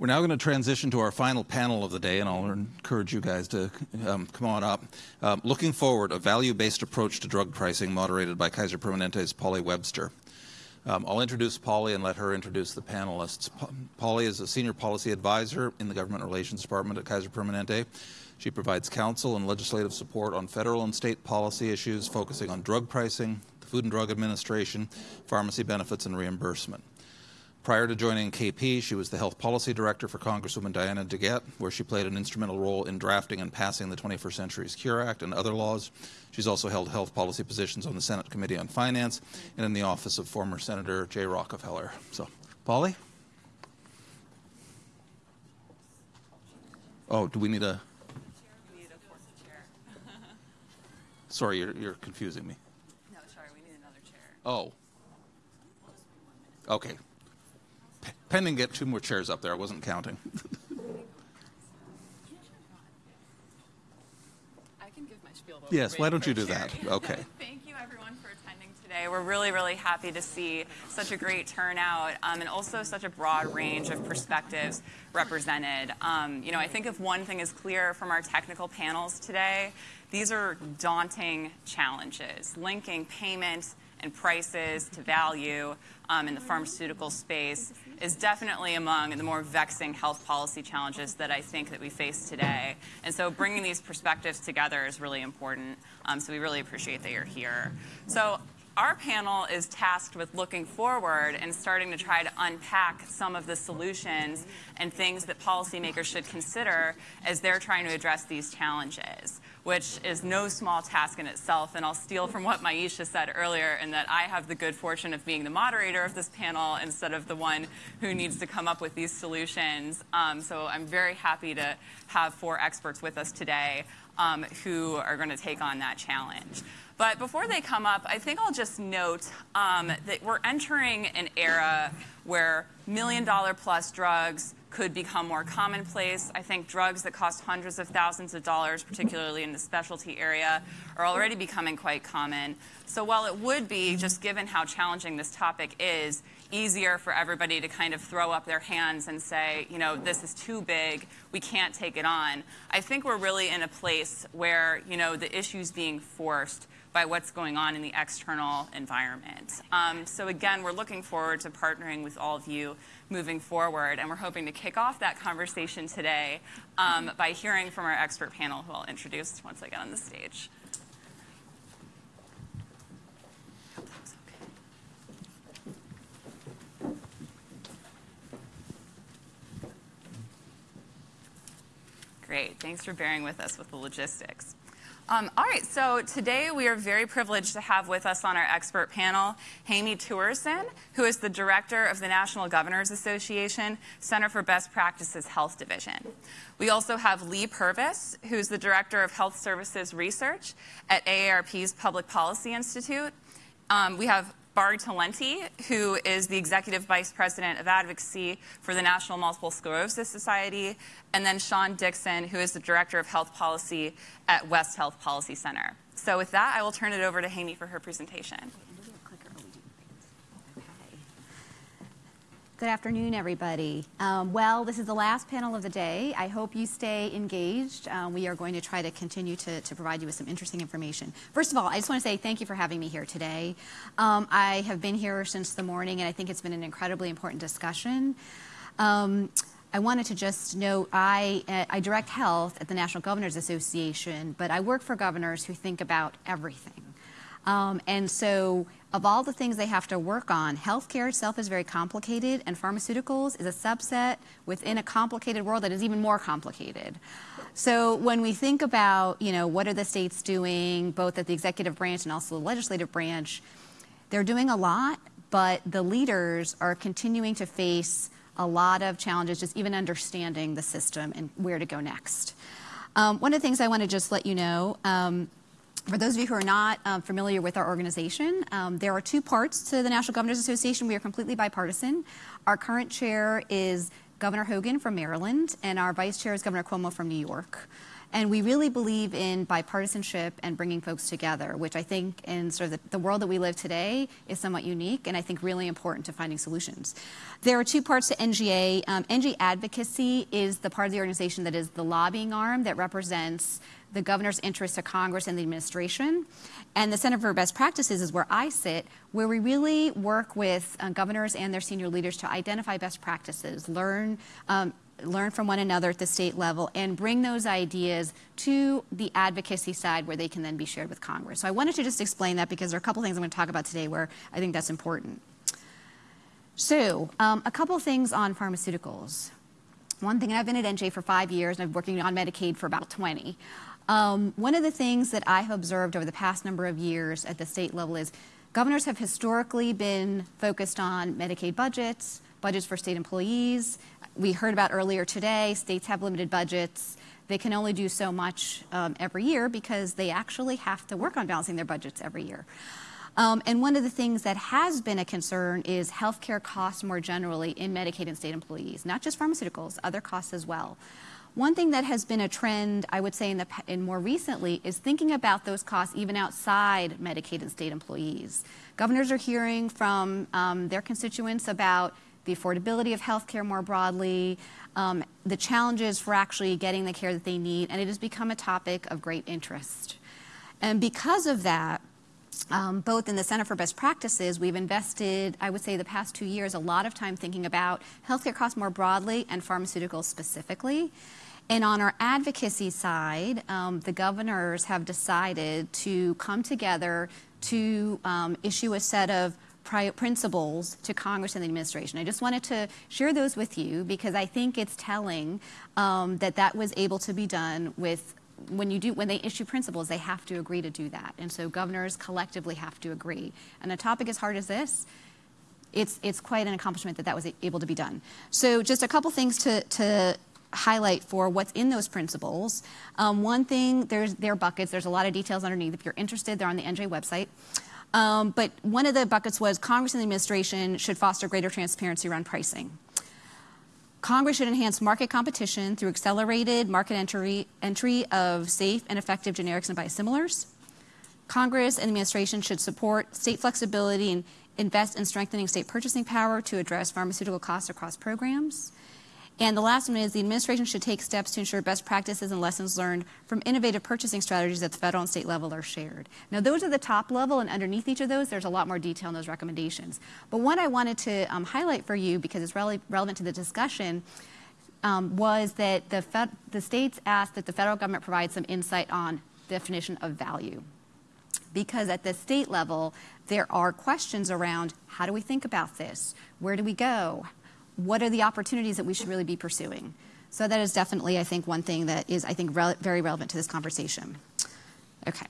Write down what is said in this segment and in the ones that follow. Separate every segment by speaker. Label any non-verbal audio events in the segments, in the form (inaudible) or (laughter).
Speaker 1: We're now going to transition to our final panel of the day, and I'll encourage you guys to um, come on up. Um, looking forward, a value-based approach to drug pricing moderated by Kaiser Permanente's Polly Webster. Um, I'll introduce Polly and let her introduce the panelists. Polly is a senior policy advisor in the Government Relations Department at Kaiser Permanente. She provides counsel and legislative support on federal and state policy issues focusing on drug pricing, the Food and Drug Administration, pharmacy benefits, and reimbursement. Prior to joining KP, she was the health policy director for Congresswoman Diana DeGette, where she played an instrumental role in drafting and passing the 21st Century Cures Act and other laws. She's also held health policy positions on the Senate Committee on Finance and in the office of former Senator Jay Rockefeller. So, Polly? Oh, do we need a. sorry, you're, you're confusing me.
Speaker 2: No, sorry, we need another chair.
Speaker 1: Oh. Okay, pending get two more chairs up there. I wasn't counting. (laughs)
Speaker 2: I can give my spiel.
Speaker 1: Yes, why don't you do that? (laughs) Okay. (laughs)
Speaker 2: Thank you, everyone, for attending today. We're really, really happy to see such a great turnout um, and also such a broad range of perspectives represented. Um, you know, I think if one thing is clear from our technical panels today, these are daunting challenges, linking payment and prices to value um, in the pharmaceutical space is definitely among the more vexing health policy challenges that I think that we face today. And so bringing these perspectives together is really important. Um, so we really appreciate that you're here. So our panel is tasked with looking forward and starting to try to unpack some of the solutions and things that policymakers should consider as they're trying to address these challenges which is no small task in itself. And I'll steal from what Maisha said earlier in that I have the good fortune of being the moderator of this panel instead of the one who needs to come up with these solutions. Um, so I'm very happy to have four experts with us today um, who are going to take on that challenge. But before they come up, I think I'll just note um, that we're entering an era where million dollar plus drugs could become more commonplace. I think drugs that cost hundreds of thousands of dollars, particularly in the specialty area, are already becoming quite common. So while it would be, just given how challenging this topic is, easier for everybody to kind of throw up their hands and say, you know, this is too big, we can't take it on. I think we're really in a place where, you know, the issues being forced by what's going on in the external environment. Um, so again, we're looking forward to partnering with all of you moving forward, and we're hoping to kick off that conversation today um, by hearing from our expert panel, who I'll introduce once I get on the stage. Great. Thanks for bearing with us with the logistics. Um, all right, so today we are very privileged to have with us on our expert panel Hemi Tewarson, who is the director of the National Governors Association Center for Best Practices Health Division. We also have Leigh Purvis, who's the director of Health Services Research at AARP's Public Policy Institute. Um, we have Bari Talente, who is the Executive Vice President of Advocacy for the National Multiple Sclerosis Society, and then Sean Dixon, who is the Director of Health Policy at West Health Policy Center. So with that, I will turn it over to Hemi for her presentation.
Speaker 3: Good afternoon, everybody. Um, well, this is the last panel of the day. I hope you stay engaged. Um, we are going to try to continue to, to, provide you with some interesting information. First of all, I just want to say thank you for having me here today. Um, I have been here since the morning, and I think it's been an incredibly important discussion. Um, I wanted to just note I, uh, I direct health at the National Governors Association, but I work for governors who think about everything. Um, and so of all the things they have to work on, healthcare itself is very complicated, and pharmaceuticals is a subset within a complicated world that is even more complicated. So when we think about, you know, what are the states doing, both at the executive branch and also the legislative branch, they're doing a lot, but the leaders are continuing to face a lot of challenges just even understanding the system and where to go next. Um, one of the things I want to just let you know, um, for those of you who are not um, familiar with our organization, um, there are two parts to the National Governors Association. We are completely bipartisan. Our current chair is Governor Hogan from Maryland, and our vice chair is Governor Cuomo from New York. And we really believe in bipartisanship and bringing folks together, which I think in sort of the, the, world that we live today is somewhat unique and I think really important to finding solutions. There are two parts to NGA. Um, NGA Advocacy is the part of the organization that is the lobbying arm that represents the governor's interests to Congress and the administration. And the Center for Best Practices is where I sit, where we really work with uh, governors and their senior leaders to identify best practices, learn um, learn from one another at the state level and bring those ideas to the advocacy side where they can then be shared with Congress. So I wanted to just explain that because there are a couple things I'm going to talk about today where I think that's important. So um, a couple things on pharmaceuticals. One thing, I've been at NGA for five years and I've been working on Medicaid for about 20. Um, one of the things that I have observed over the past number of years at the state level is governors have historically been focused on Medicaid budgets, budgets for state employees, we heard about earlier today, states have limited budgets. They can only do so much um, every year because they actually have to work on balancing their budgets every year. Um, and one of the things that has been a concern is healthcare costs more generally in Medicaid and state employees, not just pharmaceuticals, other costs as well. One thing that has been a trend, I would say, in, the, in more recently, is thinking about those costs even outside Medicaid and state employees. Governors are hearing from um, their constituents about the affordability of healthcare more broadly, um, the challenges for actually getting the care that they need, and it has become a topic of great interest. And because of that, um, both in the Center for Best Practices, we've invested, I would say, the past two years, a lot of time thinking about healthcare costs more broadly and pharmaceuticals specifically. And on our advocacy side, um, the governors have decided to come together to um, issue a set of principles to Congress and the administration. I just wanted to share those with you because I think it's telling um, that that was able to be done with when you do when they issue principles they have to agree to do that. And so governors collectively have to agree. And a topic as hard as this it's it's quite an accomplishment that that was able to be done. So just a couple things to to highlight for what's in those principles um, one thing there's their buckets there's a lot of details underneath if you're interested they're on the NGA website um, but one of the buckets was Congress and the administration should foster greater transparency around pricing. Congress should enhance market competition through accelerated market entry, entry of safe and effective generics and biosimilars. Congress and the administration should support state flexibility and invest in strengthening state purchasing power to address pharmaceutical costs across programs. And the last one is the administration should take steps to ensure best practices and lessons learned from innovative purchasing strategies at the federal and state level are shared. Now, those are the top level, and underneath each of those, there's a lot more detail in those recommendations. But one I wanted to um, highlight for you, because it's really relevant to the discussion, um, was that the, fed, the states asked that the federal government provide some insight on definition of value. Because at the state level, there are questions around how do we think about this? Where do we go? What are the opportunities that we should really be pursuing? So that is definitely, I think, one thing that is, I think, re very relevant to this conversation. Okay.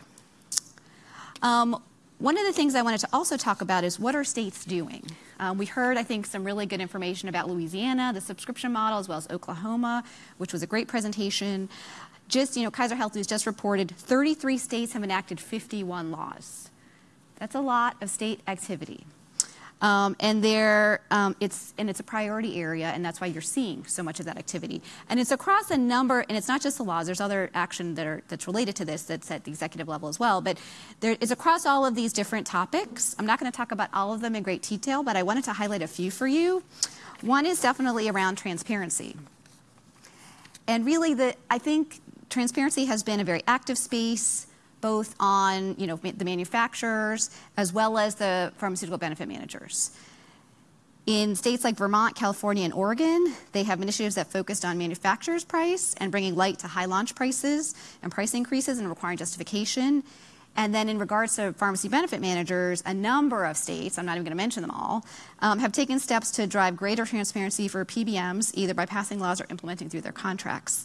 Speaker 3: Um, one of the things I wanted to also talk about is what are states doing? Um, we heard, I think, some really good information about Louisiana, the subscription model, as well as Oklahoma, which was a great presentation. Just, you know, Kaiser Health News just reported 33 states have enacted 51 laws. That's a lot of state activity. Um, and there, um, it's and it's a priority area, and that's why you're seeing so much of that activity. And it's across a number, and it's not just the laws. There's other action that are that's related to this that's at the executive level as well. But there is across all of these different topics. I'm not going to talk about all of them in great detail, but I wanted to highlight a few for you. One is definitely around transparency, and really, the I think transparency has been a very active space both on you know, the manufacturers as well as the pharmaceutical benefit managers. In states like Vermont, California, and Oregon, they have initiatives that focused on manufacturers' price and bringing light to high launch prices and price increases and requiring justification. And then in regards to pharmacy benefit managers, a number of states, I'm not even going to mention them all, um, have taken steps to drive greater transparency for PBMs, either by passing laws or implementing through their contracts.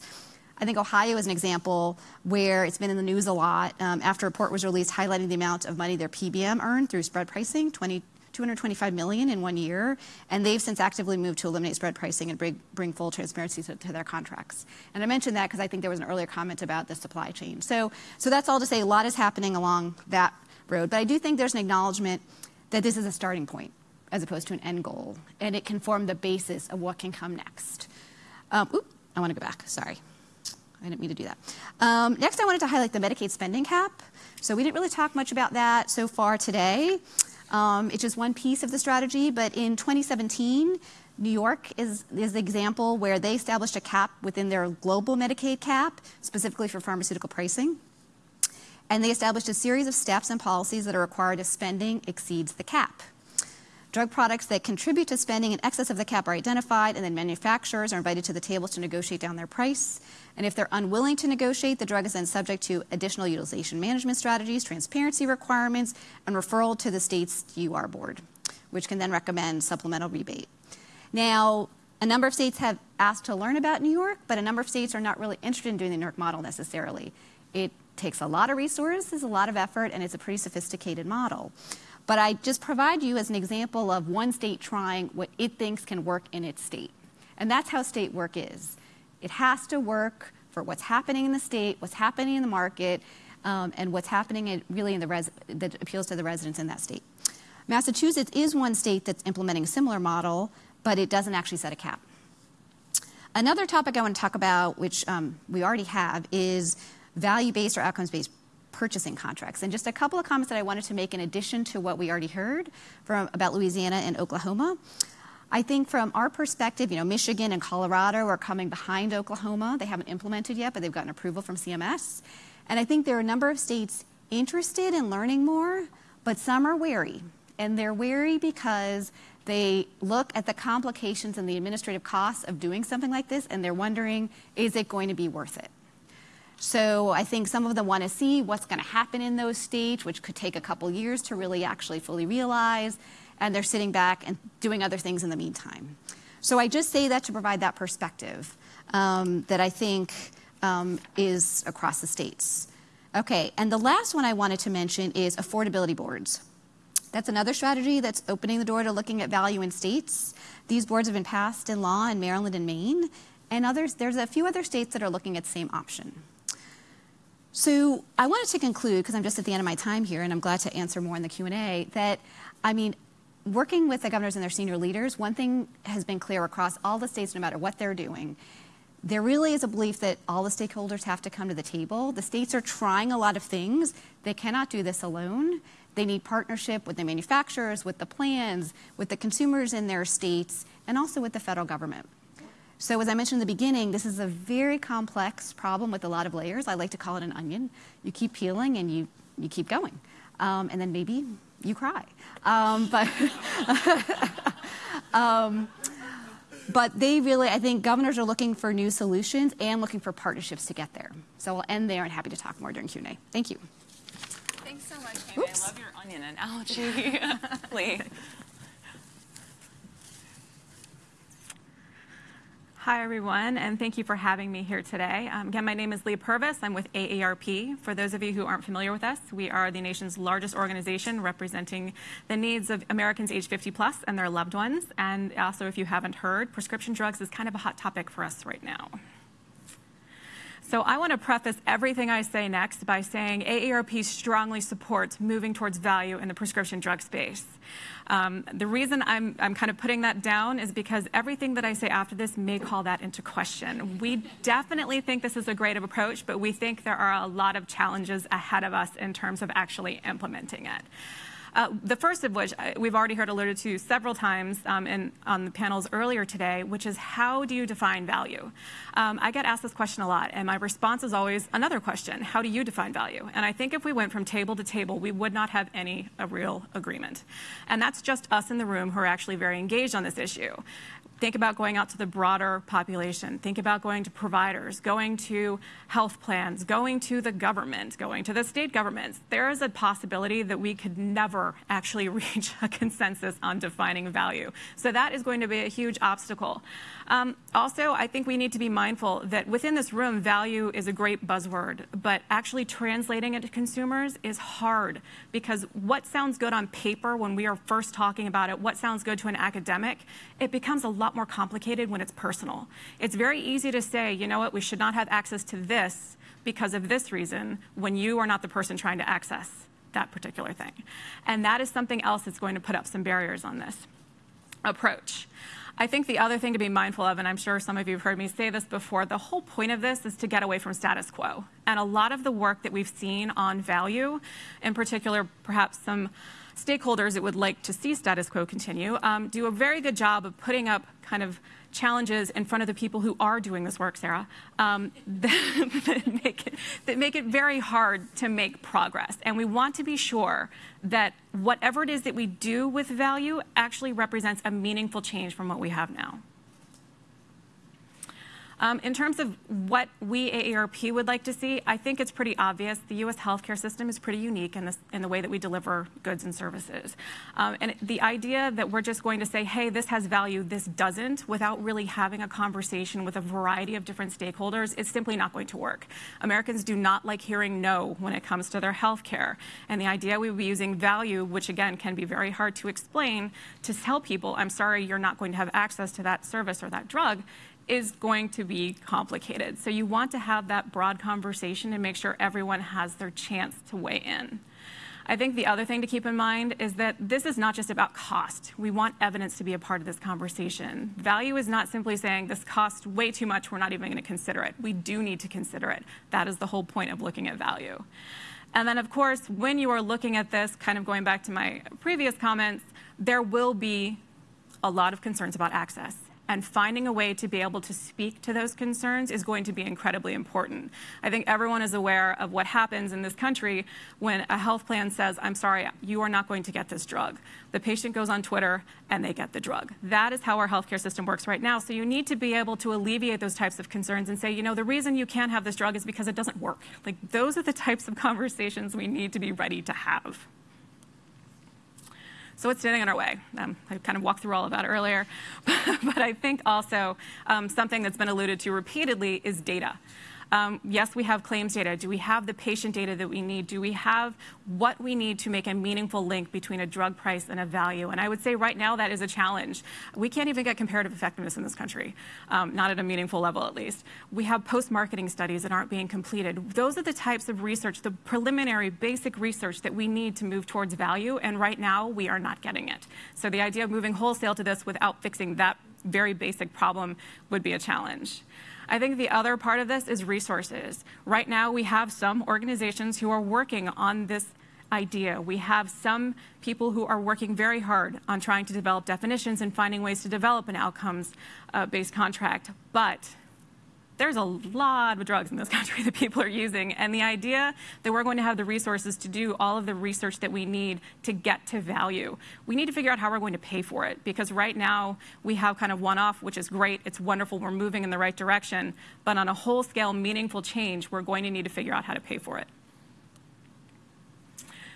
Speaker 3: I think Ohio is an example where it's been in the news a lot um, after a report was released highlighting the amount of money their PBM earned through spread pricing, 20, 225 million in one year, and they've since actively moved to eliminate spread pricing and bring, bring full transparency to, to, their contracts. And I mentioned that because I think there was an earlier comment about the supply chain. So, so that's all to say a lot is happening along that road. But I do think there's an acknowledgement that this is a starting point as opposed to an end goal, and it can form the basis of what can come next. Um, oop, I want to go back, sorry. I didn't mean to do that. Um, next, I wanted to highlight the Medicaid spending cap. So we didn't really talk much about that so far today. Um, it's just one piece of the strategy, but in 2017, New York is, is the example where they established a cap within their global Medicaid cap, specifically for pharmaceutical pricing. And they established a series of steps and policies that are required if spending exceeds the cap. Drug products that contribute to spending in excess of the cap are identified, and then manufacturers are invited to the tables to negotiate down their price. And if they're unwilling to negotiate, the drug is then subject to additional utilization management strategies, transparency requirements, and referral to the state's DUR board, which can then recommend supplemental rebate. Now, a number of states have asked to learn about New York, but a number of states are not really interested in doing the New York model necessarily. It takes a lot of resources, a lot of effort, and it's a pretty sophisticated model. But I just provide you as an example of one state trying what it thinks can work in its state. And that's how state work is. It has to work for what's happening in the state, what's happening in the market, um, and what's happening in, really in the res- that appeals to the residents in that state. Massachusetts is one state that's implementing a similar model, but it doesn't actually set a cap. Another topic I want to talk about, which um, we already have, is value-based or outcomes-based purchasing contracts. And just a couple of comments that I wanted to make in addition to what we already heard from about Louisiana and Oklahoma. I think from our perspective, you know, Michigan and Colorado are coming behind Oklahoma. They haven't implemented yet, but they've gotten approval from CMS. And I think there are a number of states interested in learning more, but some are wary. And they're wary because they look at the complications and the administrative costs of doing something like this, and they're wondering, is it going to be worth it? So I think some of them want to see what's going to happen in those states, which could take a couple years to really actually fully realize, and they're sitting back and doing other things in the meantime. So I just say that to provide that perspective um, that I think um, is across the states. Okay, and the last one I wanted to mention is affordability boards. That's another strategy that's opening the door to looking at value in states. These boards have been passed in law in Maryland and Maine, and others, there's a few other states that are looking at the same option. So I wanted to conclude, because I'm just at the end of my time here, and I'm glad to answer more in the Q&A, that, I mean, working with the governors and their senior leaders, one thing has been clear across all the states, no matter what they're doing, there really is a belief that all the stakeholders have to come to the table. The states are trying a lot of things. They cannot do this alone. They need partnership with the manufacturers, with the plans, with the consumers in their states, and also with the federal government. So as I mentioned in the beginning, this is a very complex problem with a lot of layers. I like to call it an onion. You keep peeling and you, you keep going. Um, and then maybe you cry. Um, (laughs) but, um, but they really, I think governors are looking for new solutions and looking for partnerships to get there. So I'll end there and happy to talk more during Q&A. Thank you.
Speaker 2: Thanks so much, Amy. I love your onion analogy. (laughs) Leigh.
Speaker 4: Hi, everyone, and thank you for having me here today. Um, again, my name is Leigh Purvis. I'm with AARP. For those of you who aren't familiar with us, we are the nation's largest organization representing the needs of Americans age 50 plus and their loved ones. And also, if you haven't heard, prescription drugs is kind of a hot topic for us right now. So I want to preface everything I say next by saying AARP strongly supports moving towards value in the prescription drug space. Um, the reason I'm, I'm kind of putting that down is because everything that I say after this may call that into question. We definitely think this is a great approach, but we think there are a lot of challenges ahead of us in terms of actually implementing it. Uh, the first of which we've already heard alluded to several times um, in, on the panels earlier today, which is how do you define value? Um, I get asked this question a lot, and my response is always another question how do you define value? And I think if we went from table to table, we would not have any a real agreement. And that's just us in the room who are actually very engaged on this issue. Think about going out to the broader population. Think about going to providers, going to health plans, going to the government, going to the state governments. There is a possibility that we could never actually (laughs) reach a consensus on defining value. So that is going to be a huge obstacle. Um, also, I think we need to be mindful that within this room, value is a great buzzword, but actually translating it to consumers is hard because what sounds good on paper when we are first talking about it, what sounds good to an academic, it becomes a lot more complicated when it's personal. It's very easy to say, you know what, we should not have access to this because of this reason when you are not the person trying to access that particular thing. And that is something else that's going to put up some barriers on this approach. I think the other thing to be mindful of, and I'm sure some of you have heard me say this before, the whole point of this is to get away from status quo. And a lot of the work that we've seen on value, in particular, perhaps some stakeholders that would like to see status quo continue, um, do a very good job of putting up kind of challenges in front of the people who are doing this work, Sarah, um, (laughs) that, make it, that make it very hard to make progress. And we want to be sure that whatever it is that we do with value actually represents a meaningful change from what we have now. Um, in terms of what we AARP would like to see, I think it's pretty obvious. The U.S. healthcare system is pretty unique in, this, in the way that we deliver goods and services. Um, and the idea that we're just going to say, hey, this has value, this doesn't, without really having a conversation with a variety of different stakeholders, it's simply not going to work. Americans do not like hearing no when it comes to their healthcare. And the idea we would be using value, which again can be very hard to explain, to tell people, I'm sorry, you're not going to have access to that service or that drug, is going to be complicated. So you want to have that broad conversation and make sure everyone has their chance to weigh in. I think the other thing to keep in mind is that this is not just about cost. We want evidence to be a part of this conversation. Value is not simply saying this costs way too much, we're not even going to consider it. We do need to consider it. That is the whole point of looking at value. And then, of course, when you are looking at this, kind of going back to my previous comments, there will be a lot of concerns about access and finding a way to be able to speak to those concerns is going to be incredibly important. I think everyone is aware of what happens in this country when a health plan says, I'm sorry, you are not going to get this drug. The patient goes on Twitter and they get the drug. That is how our healthcare system works right now. So you need to be able to alleviate those types of concerns and say, you know, the reason you can't have this drug is because it doesn't work. Like those are the types of (laughs) conversations we need to be ready to have. So what's standing in our way? Um, I kind of walked through all of that earlier. (laughs) but I think also um, something that's been alluded to repeatedly is data. Um, yes, we have claims data. Do we have the patient data that we need? Do we have what we need to make a meaningful link between a drug price and a value? And I would say right now that is a challenge. We can't even get comparative effectiveness in this country, um, not at a meaningful level at least. We have post-marketing studies that aren't being completed. Those are the types of research, the preliminary basic research that we need to move towards value, and right now we are not getting it. So the idea of moving wholesale to this without fixing that very basic problem would be a challenge. I think the other part of this is resources. Right now, we have some organizations who are working on this idea. We have some people who are working very hard on trying to develop definitions and finding ways to develop an outcomes-based uh, contract. But there's a lot of drugs in this (laughs) country that people are using. And the idea that we're going to have the resources to do all of the research that we need to get to value, we need to figure out how we're going to pay for it. Because right now, we have kind of one-off, which is great. It's wonderful. We're moving in the right direction. But on a whole-scale, meaningful change, we're going to need to figure out how to pay for it.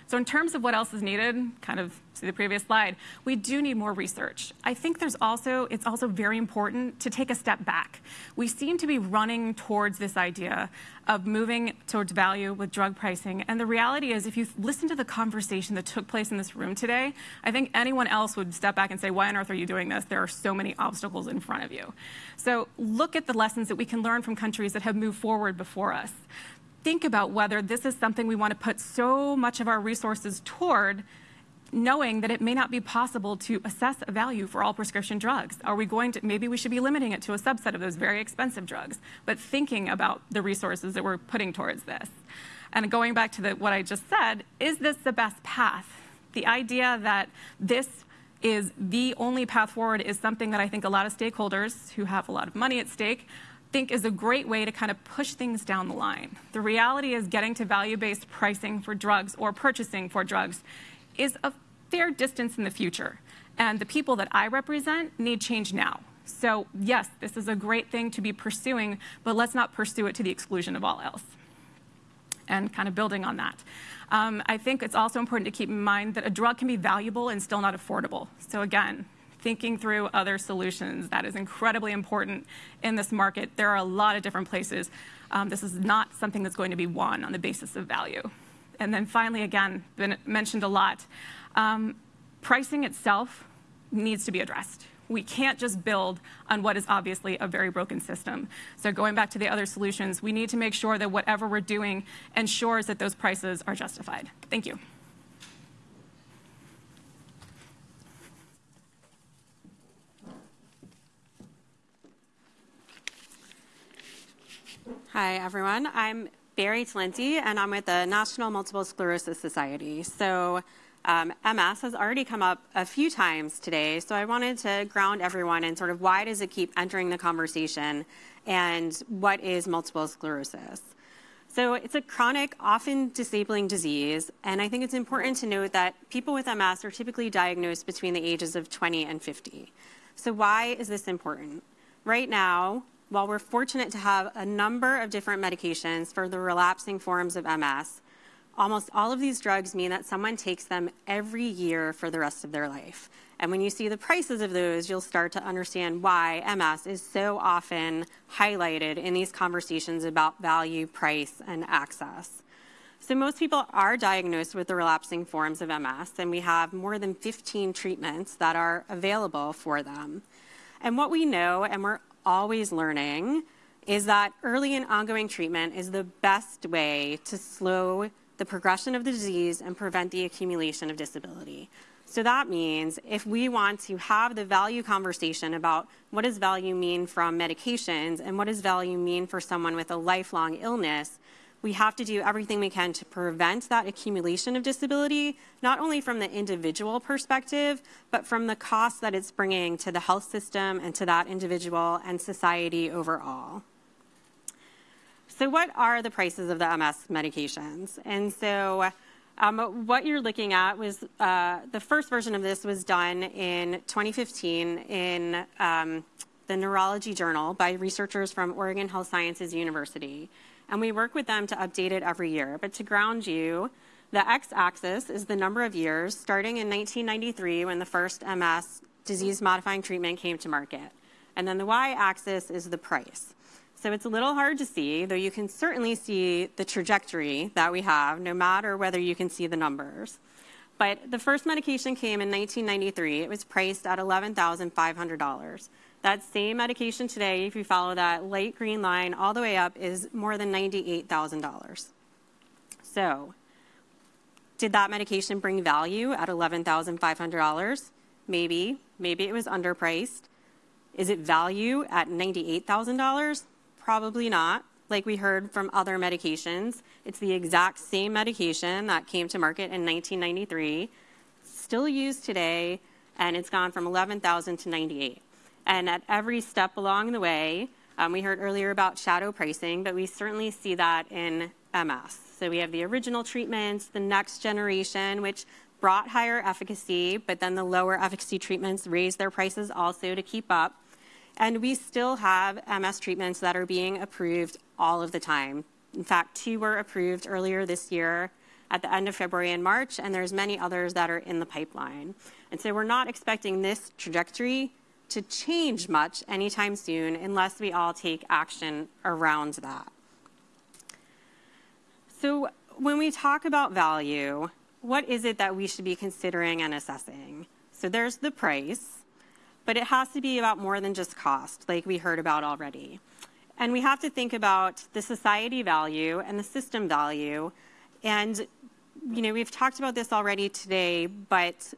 Speaker 4: So in terms of what else is needed, kind of see the previous slide, we do need more research. I think there's also, it's also very important to take a step back. We seem to be running towards this idea of moving towards value with drug pricing. And the reality is, if you listen to the conversation that took place in this room today, I think anyone else would step back and say, why on earth are you doing this? There are so many obstacles in front of you. So look at the lessons that we can learn from countries that have moved forward before us think about whether this is something we want to put so much of our resources toward knowing that it may not be possible to assess a value for all prescription drugs. Are we going to, maybe we should be limiting it to a subset of those very expensive drugs, but thinking about the resources that we're putting towards this. And going back to the, what I just said, is this the best path? The idea that this is the only path forward is something that I think a lot of stakeholders who have a lot of money at stake think is a great way to kind of push things down the line. The reality is getting to value-based pricing for drugs or purchasing for drugs is a fair distance in the future. And the people that I represent need change now. So yes, this is a great thing to be pursuing, but let's not pursue it to the exclusion of all else. And kind of building on that. Um, I think it's also important to keep in mind that a drug can be valuable and still not affordable. So again, thinking through other solutions. That is incredibly important in this market. There are a lot of different places. Um, this is not something that's going to be won on the basis of value. And then finally, again, been mentioned a lot, um, pricing itself needs to be addressed. We can't just build on what is obviously a very broken system. So going back to the other solutions, we need to make sure that whatever we're doing ensures that those prices are justified. Thank you.
Speaker 5: Hi, everyone. I'm Bari Talente, and I'm with the National Multiple Sclerosis Society. So, um, MS has already come up a few times today, so I wanted to ground everyone in sort of why does it keep entering the conversation and what is multiple sclerosis. So it's a chronic, often disabling disease, and I think it's important to note that people with MS are typically diagnosed between the ages of 20 and 50. So why is this important? Right now, while we're fortunate to have a number of different medications for the relapsing forms of MS, almost all of these drugs mean that someone takes them every year for the rest of their life. And when you see the prices of those, you'll start to understand why MS is so often highlighted in these conversations about value, price, and access. So most people are diagnosed with the relapsing forms of MS, and we have more than 15 treatments that are available for them. And what we know, and we're always learning, is that early and ongoing treatment is the best way to slow the progression of the disease and prevent the accumulation of disability. So that means if we want to have the value conversation about what does value mean from medications and what does value mean for someone with a lifelong illness, we have to do everything we can to prevent that accumulation of disability, not only from the individual perspective, but from the cost that it's bringing to the health system and to that individual and society overall. So, what are the prices of the MS medications? And so, um, what you're looking at was uh, the first version of this was done in 2015 in um, the Neurology Journal by researchers from Oregon Health Sciences University. And we work with them to update it every year. But to ground you, the x axis is the number of years starting in 1993 when the first MS disease modifying treatment came to market. And then the y axis is the price. So it's a little hard to see, though you can certainly see the trajectory that we have, no matter whether you can see the numbers. But the first medication came in 1993. It was priced at $11,500. That same medication today, if you follow that light green line all the way up, is more than $98,000. So, did that medication bring value at $11,500? Maybe. Maybe it was underpriced. Is it value at $98,000? Probably not. Like we heard from other medications, it's the exact same medication that came to market in 1993, still used today, and it's gone from 11,000 to 98. And at every step along the way, um, we heard earlier about shadow pricing, but we certainly see that in MS. So we have the original treatments, the next generation, which brought higher efficacy, but then the lower efficacy treatments raised their prices also to keep up. And we still have MS treatments that are being approved all of the time. In fact, two were approved earlier this year at the end of February and March, and there's many others that are in the pipeline. And so we're not expecting this trajectory to change much anytime soon unless we all take action around that. So when we talk about value, what is it that we should be considering and assessing? So there's the price, but it has to be about more than just cost, like we heard about already. And we have to think about the society value and the system value. And, you know, we've talked about this already today, but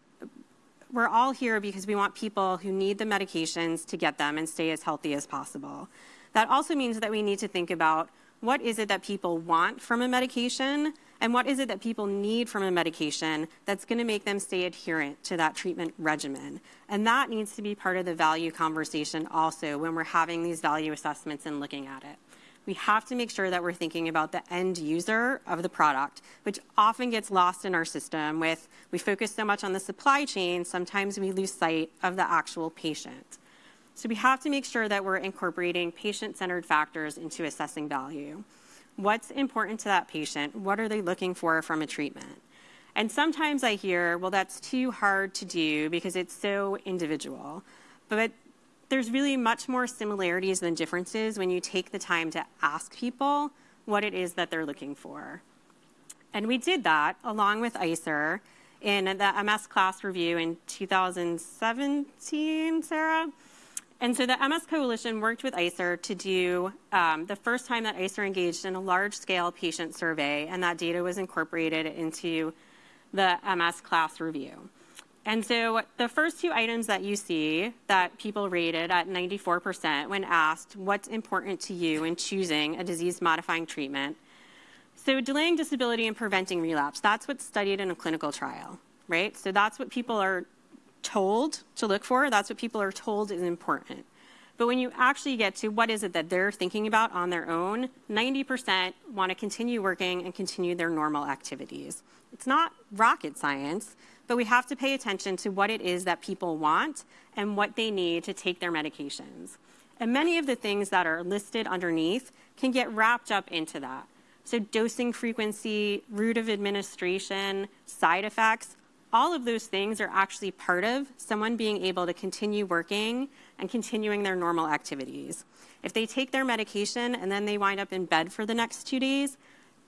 Speaker 5: we're all here because we want people who need the medications to get them and stay as healthy as possible. That also means that we need to think about what is it that people want from a medication and what is it that people need from a medication that's going to make them stay adherent to that treatment regimen? And that needs to be part of the value conversation also when we're having these value assessments and looking at it. We have to make sure that we're thinking about the end user of the product, which often gets lost in our system with we focus so much on the supply chain, sometimes we lose sight of the actual patient. So we have to make sure that we're incorporating patient-centered factors into assessing value what's important to that patient, what are they looking for from a treatment. And sometimes I hear, well, that's too hard to do because it's so individual. But there's really much more similarities than differences when you take the time to ask people what it is that they're looking for. And we did that along with ICER in the MS class review in 2017, Sarah. And so the MS Coalition worked with ICER to do um, the first time that ICER engaged in a large scale patient survey, and that data was incorporated into the MS class review. And so the first two items that you see that people rated at 94% when asked what's important to you in choosing a disease modifying treatment. So delaying disability and preventing relapse, that's what's studied in a clinical trial, right? So that's what people are told to look for. That's what people are told is important. But when you actually get to what is it that they're thinking about on their own, 90% want to continue working and continue their normal activities. It's not rocket science, but we have to pay attention to what it is that people want and what they need to take their medications. And many of the things that are listed underneath can get wrapped up into that. So, dosing frequency, route of administration, side effects, all of those things are actually part of someone being able to continue working and continuing their normal activities. If they take their medication and then they wind up in bed for the next two days,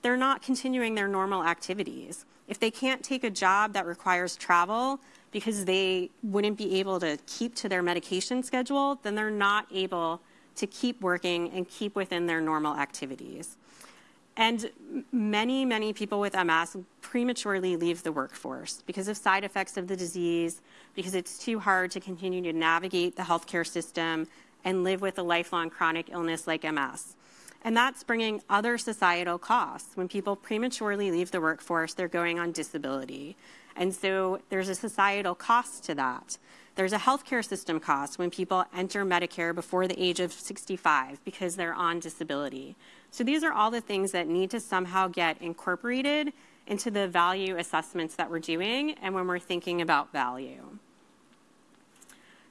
Speaker 5: they're not continuing their normal activities. If they can't take a job that requires travel because they wouldn't be able to keep to their medication schedule, then they're not able to keep working and keep within their normal activities. And many, many people with MS prematurely leave the workforce because of side effects of the disease, because it's too hard to continue to navigate the healthcare system and live with a lifelong chronic illness like MS. And that's bringing other societal costs. When people prematurely leave the workforce, they're going on disability. And so there's a societal cost to that. There's a healthcare system cost when people enter Medicare before the age of 65 because they're on disability. So these are all the things that need to somehow get incorporated into the value assessments that we're doing and when we're thinking about value.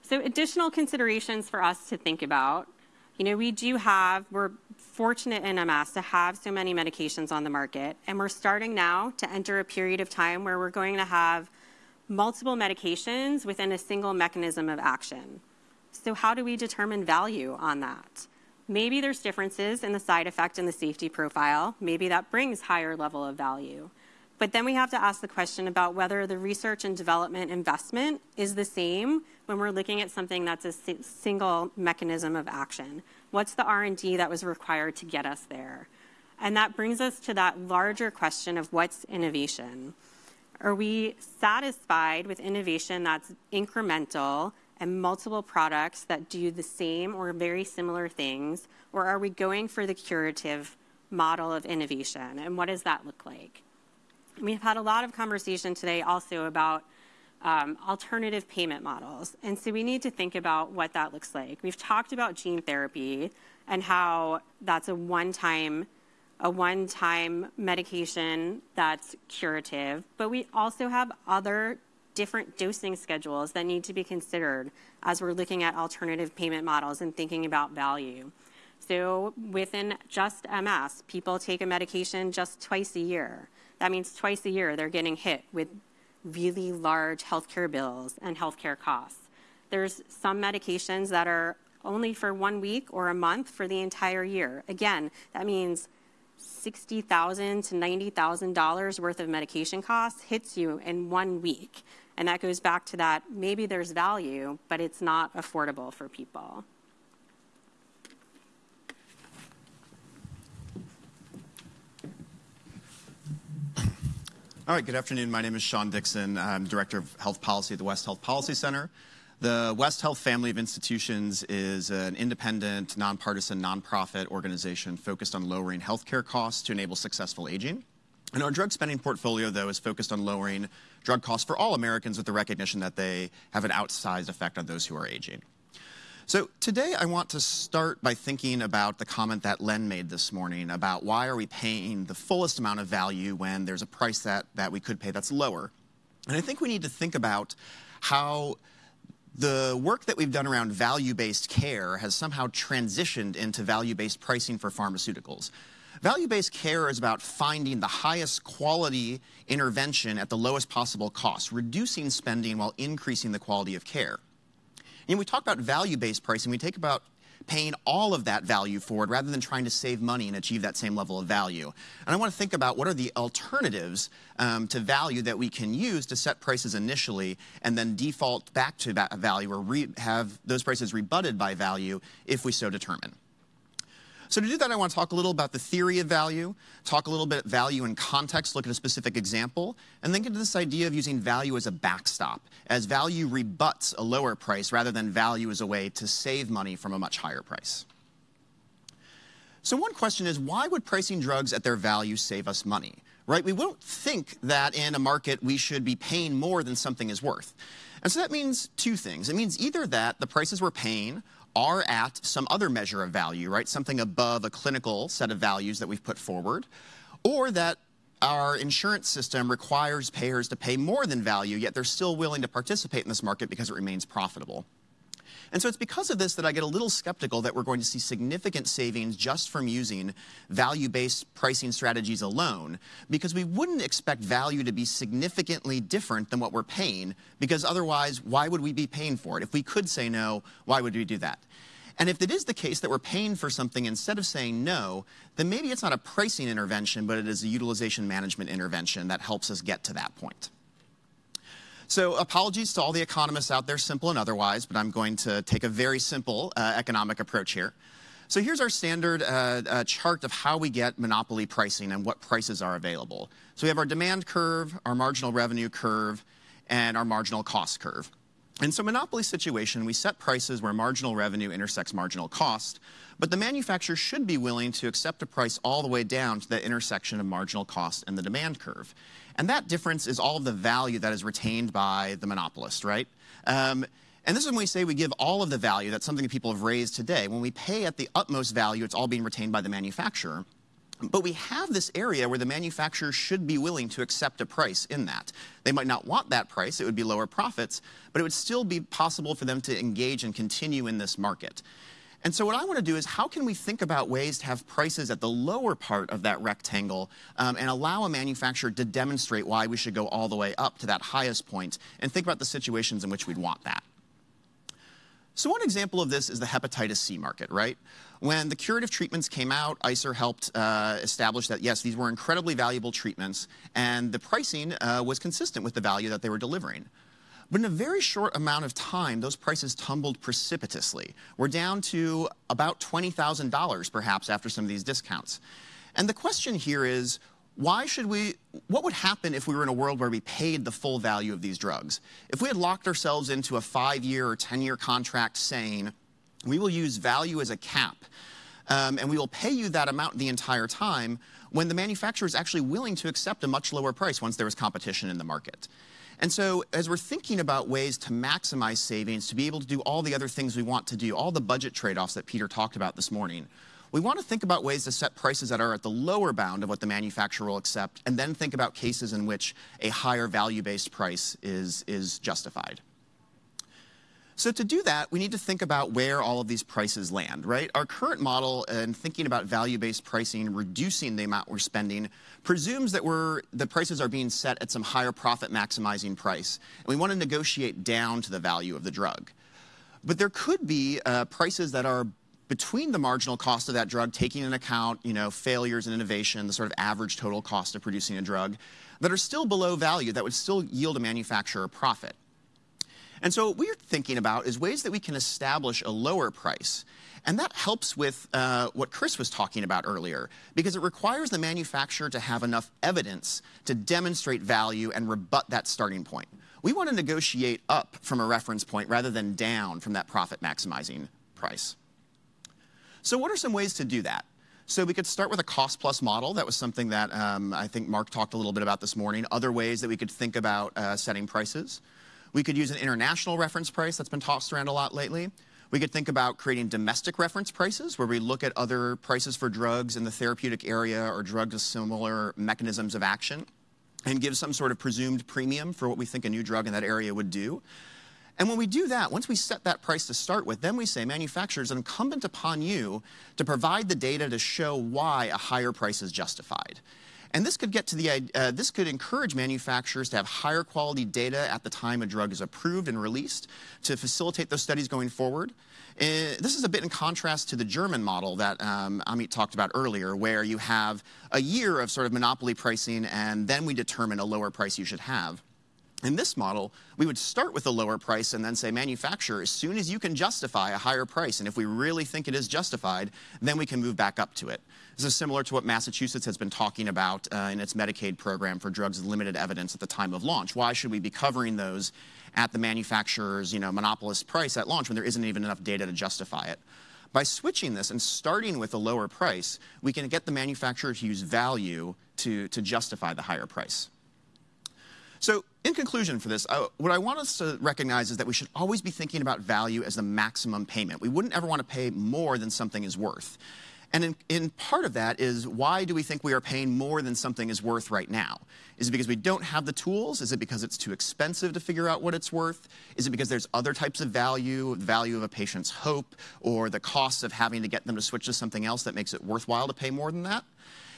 Speaker 5: So additional considerations for us to think about. You know, we do have, we're fortunate in MS to have so many medications on the market, and we're starting now to enter a period of time where we're going to have multiple medications within a single mechanism of action. So how do we determine value on that? Maybe there's differences in the side effect and the safety profile. Maybe that brings higher level of value. But then we have to ask the question about whether the research and development investment is the same when we're looking at something that's a single mechanism of action. What's the R&D that was required to get us there? And that brings us to that larger question of what's innovation. Are we satisfied with innovation that's incremental and multiple products that do the same or very similar things? Or are we going for the curative model of innovation? And what does that look like? We've had a lot of conversation today also about um, alternative payment models. And so we need to think about what that looks like. We've talked about gene therapy and how that's a one time a one time medication that's curative, but we also have other different dosing schedules that need to be considered as we're looking at alternative payment models and thinking about value. So within just MS, people take a medication just twice a year. That means twice a year they're getting hit with really large healthcare bills and healthcare costs. There's some medications that are only for one week or a month for the entire year. Again, that means 60,000 to $90,000 worth of medication costs hits you in one week. And that goes back to that maybe there's value, but it's not affordable for people.
Speaker 6: All right, good afternoon. My name is Sean Dixon. I'm Director of Health Policy at the West Health Policy Center. The West Health Family of Institutions is an independent, nonpartisan, nonprofit organization focused on lowering healthcare costs to enable successful aging. And our drug spending portfolio, though, is focused on lowering drug costs for all Americans with the recognition that they have an outsized effect on those who are aging. So today I want to start by thinking about the comment that Len made this morning about why are we paying the fullest amount of value when there's a price that, that we could pay that's lower. And I think we need to think about how the work that we've done around value-based care has somehow transitioned into value-based pricing for pharmaceuticals. Value-based care is about finding the highest quality intervention at the lowest possible cost, reducing spending while increasing the quality of care. And we talk about value-based pricing, we take about paying all of that value forward rather than trying to save money and achieve that same level of value. And I want to think about what are the alternatives um, to value that we can use to set prices initially and then default back to that value or have those prices rebutted by value if we so determine. So to do that, I want to talk a little about the theory of value, talk a little bit about value in context, look at a specific example, and then get to this idea of using value as a backstop, as value rebuts a lower price rather than value as a way to save money from a much higher price. So one question is, why would pricing drugs at their value save us money? Right? We won't think that in a market we should be paying more than something is worth. And so that means two things. It means either that the prices we're paying are at some other measure of value, right? Something above a clinical set of values that we've put forward, or that our insurance system requires payers to pay more than value, yet they're still willing to participate in this market because it remains profitable. And so it's because of this that I get a little skeptical that we're going to see significant savings just from using value-based pricing strategies alone, because we wouldn't expect value to be significantly different than what we're paying, because otherwise, why would we be paying for it? If we could say no, why would we do that? And if it is the case that we're paying for something instead of saying no, then maybe it's not a pricing intervention, but it is a utilization management intervention that helps us get to that point. So apologies to all the economists out there, simple and otherwise, but I'm going to take a very simple uh, economic approach here. So here's our standard uh, uh, chart of how we get monopoly pricing and what prices are available. So we have our demand curve, our marginal revenue curve, and our marginal cost curve. In some monopoly situation, we set prices where marginal revenue intersects marginal cost, but the manufacturer should be willing to accept a price all the way down to the intersection of marginal cost and the demand curve. And that difference is all of the value that is retained by the monopolist, right? Um, and this is when we say we give all of the value. That's something that people have raised today. When we pay at the utmost value, it's all being retained by the manufacturer. But we have this area where the manufacturer should be willing to accept a price in that. They might not want that price, it would be lower profits, but it would still be possible for them to engage and continue in this market. And so what I want to do is how can we think about ways to have prices at the lower part of that rectangle um, and allow a manufacturer to demonstrate why we should go all the way up to that highest point and think about the situations in which we'd want that. So one example of this is the hepatitis C market, right? When the curative treatments came out, ICER helped uh, establish that, yes, these were incredibly valuable treatments, and the pricing uh, was consistent with the value that they were delivering. But in a very short amount of time, those prices tumbled precipitously. We're down to about $20,000 perhaps after some of these discounts. And the question here is, why should we, what would happen if we were in a world where we paid the full value of these drugs? If we had locked ourselves into a five-year or 10-year contract saying, we will use value as a cap, um, and we will pay you that amount the entire time, when the manufacturer is actually willing to accept a much lower price once there is competition in the market. And so as we're thinking about ways to maximize savings, to be able to do all the other things we want to do, all the budget trade-offs that Peter talked about this morning, we want to think about ways to set prices that are at the lower bound of what the manufacturer will accept, and then think about cases in which a higher value-based price is, is justified. So to do that, we need to think about where all of these prices land, right? Our current model and thinking about value-based pricing, reducing the amount we're spending, presumes that we're, the prices are being set at some higher profit maximizing price. And we want to negotiate down to the value of the drug. But there could be uh, prices that are between the marginal cost of that drug, taking into account you know, failures in innovation, the sort of average total cost of producing a drug, that are still below value, that would still yield a manufacturer profit. And so what we're thinking about is ways that we can establish a lower price. And that helps with uh, what Chris was talking about earlier, because it requires the manufacturer to have enough evidence to demonstrate value and rebut that starting point. We want to negotiate up from a reference point rather than down from that profit maximizing price. So what are some ways to do that? So we could start with a cost plus model. That was something that um, I think Mark talked a little bit about this morning. Other ways that we could think about uh, setting prices. We could use an international reference price that's been tossed around a lot lately. We could think about creating domestic reference prices where we look at other prices for drugs in the therapeutic area or drugs with similar mechanisms of action and give some sort of presumed premium for what we think a new drug in that area would do. And when we do that, once we set that price to start with, then we say, manufacturers, incumbent upon you to provide the data to show why a higher price is justified. And this could get to the, uh, this could encourage manufacturers to have higher quality data at the time a drug is approved and released to facilitate those studies going forward. Uh, this is a bit in contrast to the German model that um, Amit talked about earlier, where you have a year of sort of monopoly pricing and then we determine a lower price you should have. In this model, we would start with a lower price and then say, manufacturer, as soon as you can justify a higher price, and if we really think it is justified, then we can move back up to it. This is similar to what Massachusetts has been talking about uh, in its Medicaid program for drugs with limited evidence at the time of launch. Why should we be covering those at the manufacturer's you know, monopolist price at launch when there isn't even enough data to justify it? By switching this and starting with a lower price, we can get the manufacturer to use value to, to justify the higher price. So in conclusion for this, what I want us to recognize is that we should always be thinking about value as the maximum payment. We wouldn't ever want to pay more than something is worth. And in, in, part of that is why do we think we are paying more than something is worth right now? Is it because we don't have the tools? Is it because it's too expensive to figure out what it's worth? Is it because there's other types of value, the value of a patient's hope, or the cost of having to get them to switch to something else that makes it worthwhile to pay more than that?